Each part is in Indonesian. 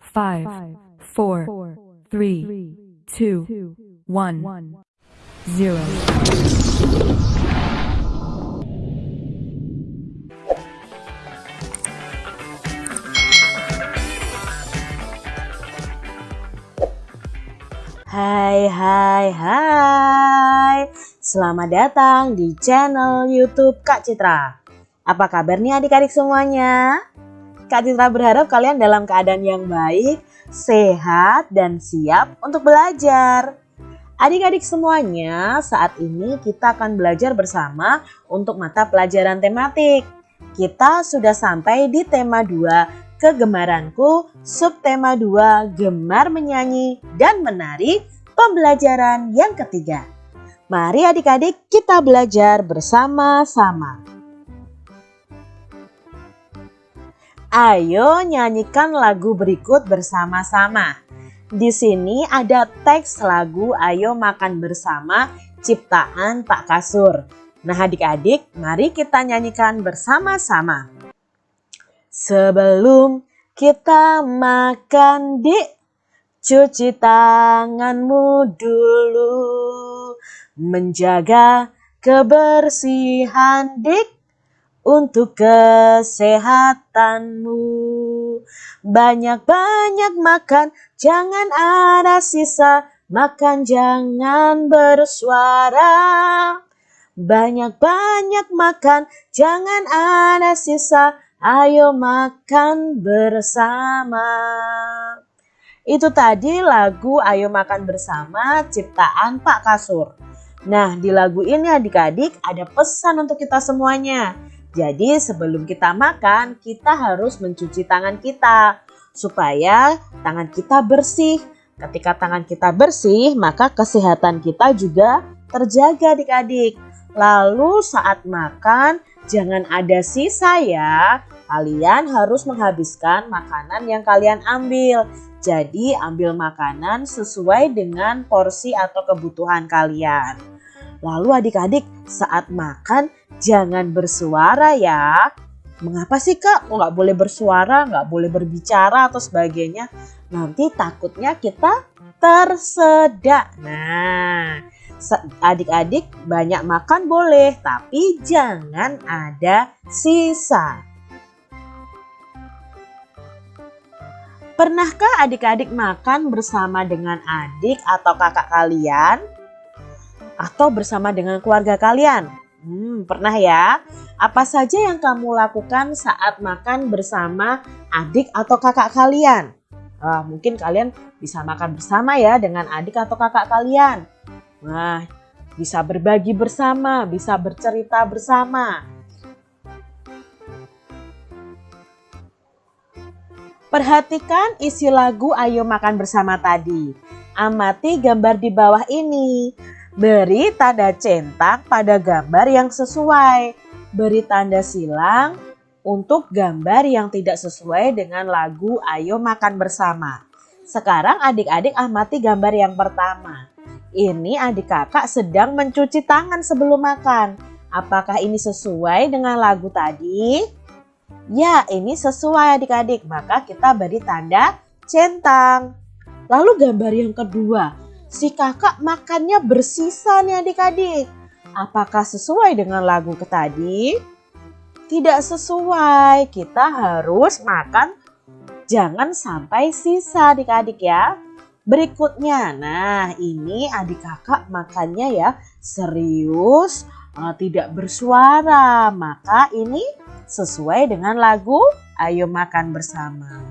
five, four, three, two, one, zero. Hai hai hai Selamat datang di channel youtube Kak Citra Apa kabar nih adik-adik semuanya? Kak Citra berharap kalian dalam keadaan yang baik, sehat, dan siap untuk belajar Adik-adik semuanya saat ini kita akan belajar bersama untuk mata pelajaran tematik Kita sudah sampai di tema 2 kegemaranku, subtema 2, gemar menyanyi dan menari, pembelajaran yang ketiga. Mari adik-adik kita belajar bersama-sama. Ayo nyanyikan lagu berikut bersama-sama. Di sini ada teks lagu Ayo Makan Bersama ciptaan Pak Kasur. Nah adik-adik mari kita nyanyikan bersama-sama. Sebelum kita makan dik, cuci tanganmu dulu. Menjaga kebersihan dik untuk kesehatanmu. Banyak-banyak makan, jangan ada sisa. Makan jangan bersuara. Banyak-banyak makan, jangan ada sisa Ayo makan bersama. Itu tadi lagu Ayo Makan Bersama ciptaan Pak Kasur. Nah di lagu ini adik-adik ada pesan untuk kita semuanya. Jadi sebelum kita makan kita harus mencuci tangan kita supaya tangan kita bersih. Ketika tangan kita bersih maka kesehatan kita juga terjaga adik-adik. Lalu saat makan Jangan ada sisa ya. Kalian harus menghabiskan makanan yang kalian ambil. Jadi ambil makanan sesuai dengan porsi atau kebutuhan kalian. Lalu adik-adik saat makan jangan bersuara ya. Mengapa sih kak? Kok nggak boleh bersuara, nggak boleh berbicara atau sebagainya? Nanti takutnya kita tersedak. Nah, adik-adik banyak makan boleh, tapi jangan ada sisa. Pernahkah adik-adik makan bersama dengan adik atau kakak kalian? Atau bersama dengan keluarga kalian? Hmm, pernah ya? Apa saja yang kamu lakukan saat makan bersama adik atau kakak kalian? Uh, mungkin kalian bisa makan bersama ya dengan adik atau kakak kalian. Nah, bisa berbagi bersama, bisa bercerita bersama. Perhatikan isi lagu Ayo Makan Bersama tadi. Amati gambar di bawah ini. Beri tanda centang pada gambar yang sesuai. Beri tanda silang untuk gambar yang tidak sesuai dengan lagu Ayo Makan Bersama. Sekarang adik-adik amati gambar yang pertama. Ini adik kakak sedang mencuci tangan sebelum makan. Apakah ini sesuai dengan lagu tadi? Ya, ini sesuai adik-adik. Maka kita beri tanda centang. Lalu gambar yang kedua. Si kakak makannya bersisa nih adik-adik. Apakah sesuai dengan lagu ke tadi? Tidak sesuai. Kita harus makan jangan sampai sisa adik-adik ya. Berikutnya, nah ini adik kakak makannya ya serius, uh, tidak bersuara. Maka ini sesuai dengan lagu Ayo Makan Bersama.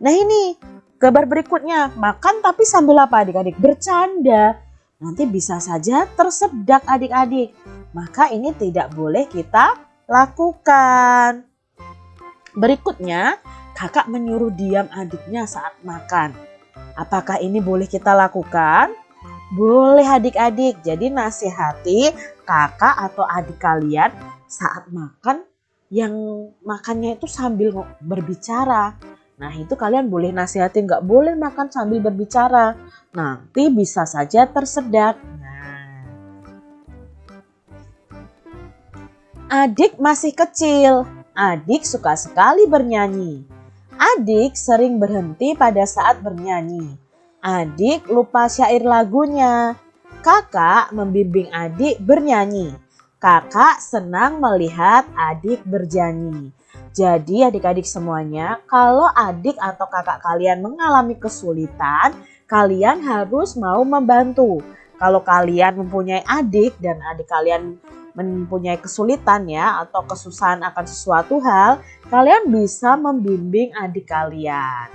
Nah ini kabar berikutnya, makan tapi sambil apa adik-adik? Bercanda. Nanti bisa saja tersedak adik-adik. Maka ini tidak boleh kita lakukan. Berikutnya, kakak menyuruh diam adiknya saat makan. Apakah ini boleh kita lakukan? Boleh adik-adik. Jadi nasihati kakak atau adik kalian saat makan yang makannya itu sambil berbicara. Nah itu kalian boleh nasihatin nggak boleh makan sambil berbicara. Nanti bisa saja tersedak. Nah. Adik masih kecil. Adik suka sekali bernyanyi. Adik sering berhenti pada saat bernyanyi. Adik lupa syair lagunya. Kakak membimbing adik bernyanyi. Kakak senang melihat adik bernyanyi. Jadi adik-adik semuanya, kalau adik atau kakak kalian mengalami kesulitan, kalian harus mau membantu. Kalau kalian mempunyai adik dan adik kalian mempunyai kesulitan ya atau kesusahan akan sesuatu hal, kalian bisa membimbing adik kalian.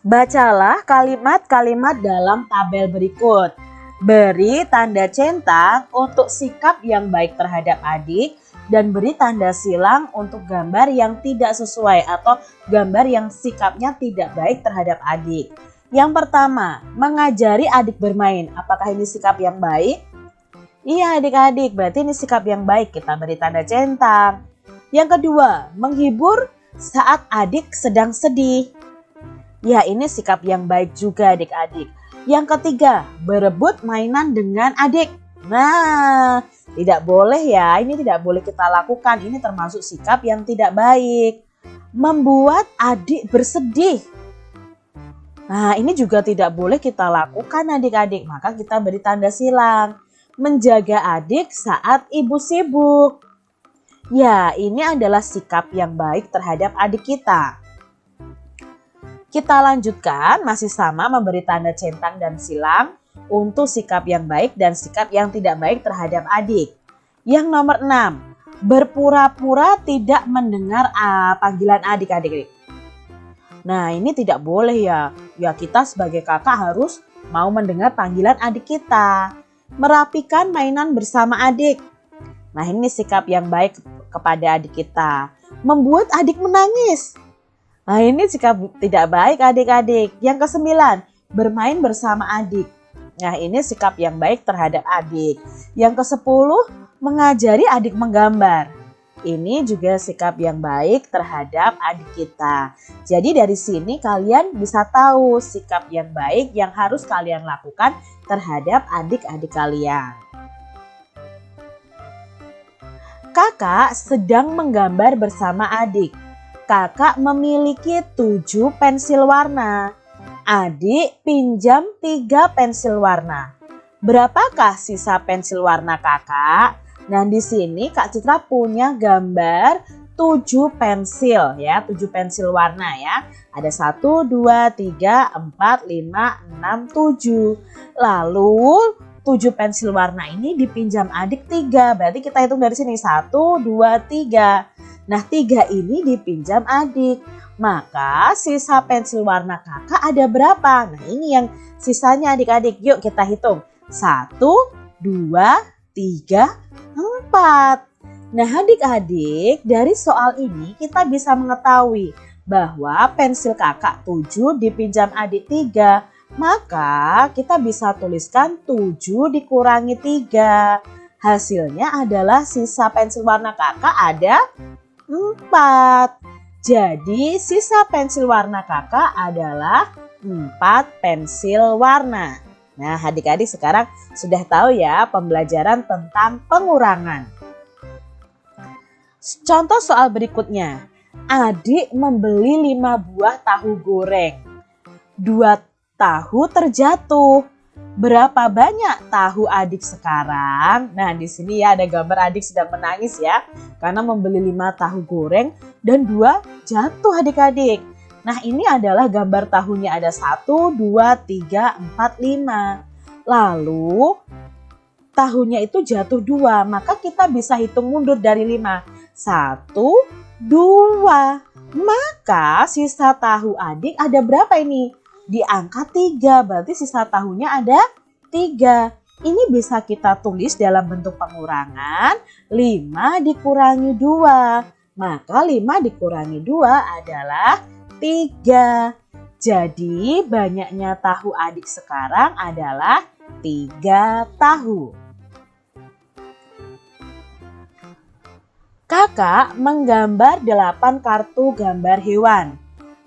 Bacalah kalimat-kalimat dalam tabel berikut. Beri tanda centang untuk sikap yang baik terhadap adik dan beri tanda silang untuk gambar yang tidak sesuai atau gambar yang sikapnya tidak baik terhadap adik. Yang pertama, mengajari adik bermain. Apakah ini sikap yang baik? Iya adik-adik, berarti ini sikap yang baik. Kita beri tanda centang. Yang kedua, menghibur saat adik sedang sedih. Ya ini sikap yang baik juga adik-adik. Yang ketiga, berebut mainan dengan adik. Nah, tidak boleh ya, ini tidak boleh kita lakukan. Ini termasuk sikap yang tidak baik. Membuat adik bersedih. Nah, ini juga tidak boleh kita lakukan adik-adik. Maka kita beri tanda silang. Menjaga adik saat ibu sibuk. Ya, ini adalah sikap yang baik terhadap adik kita. Kita lanjutkan masih sama memberi tanda centang dan silang untuk sikap yang baik dan sikap yang tidak baik terhadap adik. Yang nomor 6, berpura-pura tidak mendengar uh, panggilan adik-adik. Nah ini tidak boleh ya, ya kita sebagai kakak harus mau mendengar panggilan adik kita. Merapikan mainan bersama adik. Nah ini sikap yang baik kepada adik kita. Membuat adik menangis. Nah ini sikap tidak baik adik-adik. Yang kesembilan, bermain bersama adik. Nah ini sikap yang baik terhadap adik. Yang kesepuluh, mengajari adik menggambar. Ini juga sikap yang baik terhadap adik kita. Jadi dari sini kalian bisa tahu sikap yang baik yang harus kalian lakukan terhadap adik-adik kalian. Kakak sedang menggambar bersama adik kakak memiliki tujuh pensil warna. Adik pinjam tiga pensil warna. Berapakah sisa pensil warna kakak? Nah di sini Kak Citra punya gambar tujuh pensil ya, tujuh pensil warna ya. Ada satu, dua, tiga, empat, lima, enam, tujuh. Lalu tujuh pensil warna ini dipinjam adik tiga. Berarti kita hitung dari sini satu, dua, tiga. Nah tiga ini dipinjam adik. Maka sisa pensil warna kakak ada berapa? Nah ini yang sisanya adik-adik. Yuk kita hitung. Satu, dua, tiga, empat. Nah adik-adik dari soal ini kita bisa mengetahui bahwa pensil kakak tujuh dipinjam adik tiga. Maka kita bisa tuliskan tujuh dikurangi tiga. Hasilnya adalah sisa pensil warna kakak ada 4. Jadi sisa pensil warna kakak adalah 4 pensil warna. Nah adik-adik sekarang sudah tahu ya pembelajaran tentang pengurangan. Contoh soal berikutnya. Adik membeli 5 buah tahu goreng. Dua tahu terjatuh. Berapa banyak tahu adik sekarang? Nah, di sini ya ada gambar adik sedang menangis ya. Karena membeli 5 tahu goreng dan dua jatuh adik-adik. Nah, ini adalah gambar tahunya ada 1, 2, 3, 4, 5. Lalu tahunya itu jatuh dua, maka kita bisa hitung mundur dari 5. 1, 2. Maka sisa tahu adik ada berapa ini? Di angka 3. Berarti sisa tahunnya ada 3. Ini bisa kita tulis dalam bentuk pengurangan 5 dikurangi 2. Maka 5 dikurangi 2 adalah 3. Jadi banyaknya tahu adik sekarang adalah 3 tahu. Kakak menggambar 8 kartu gambar hewan.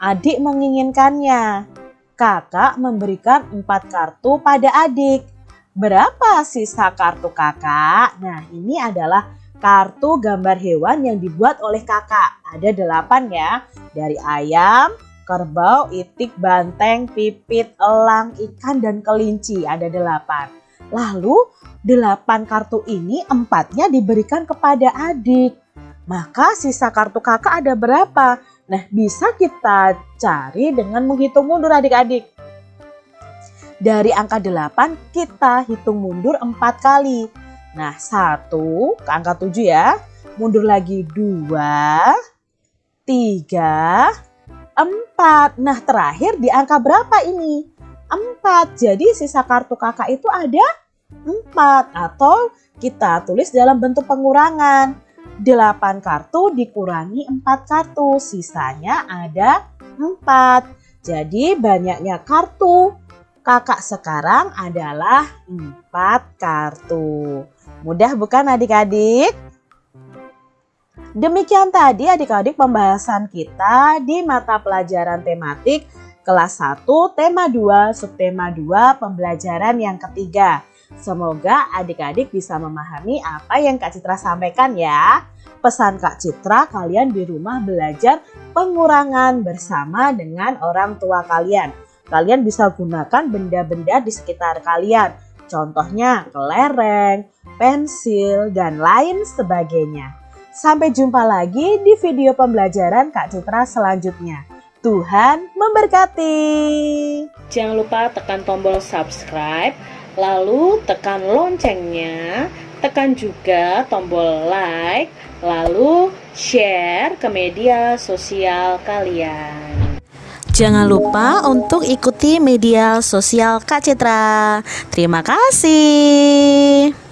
Adik menginginkannya. Kakak memberikan empat kartu pada adik. Berapa sisa kartu kakak? Nah ini adalah kartu gambar hewan yang dibuat oleh kakak. Ada delapan ya, dari ayam, kerbau, itik, banteng, pipit, elang, ikan, dan kelinci. Ada delapan. Lalu delapan kartu ini empatnya diberikan kepada adik. Maka sisa kartu kakak ada berapa? Nah bisa kita cari dengan menghitung mundur adik-adik. Dari angka 8 kita hitung mundur 4 kali. Nah, 1 ke angka 7 ya. Mundur lagi 2, 3, 4. Nah, terakhir di angka berapa ini? 4. Jadi sisa kartu kakak itu ada 4 atau kita tulis dalam bentuk pengurangan. 8 kartu dikurangi 4 kartu, sisanya ada 4. Jadi banyaknya kartu kakak sekarang adalah 4 kartu. Mudah bukan adik-adik? Demikian tadi adik-adik pembahasan kita di mata pelajaran tematik kelas 1 tema 2 subtema 2 pembelajaran yang ketiga. Semoga adik-adik bisa memahami apa yang Kak Citra sampaikan ya. Pesan Kak Citra kalian di rumah belajar pengurangan bersama dengan orang tua kalian Kalian bisa gunakan benda-benda di sekitar kalian. Contohnya kelereng, pensil, dan lain sebagainya. Sampai jumpa lagi di video pembelajaran Kak Citra selanjutnya. Tuhan memberkati. Jangan lupa tekan tombol subscribe, lalu tekan loncengnya, tekan juga tombol like, lalu share ke media sosial kalian. Jangan lupa untuk ikuti media sosial Kak Citra. Terima kasih.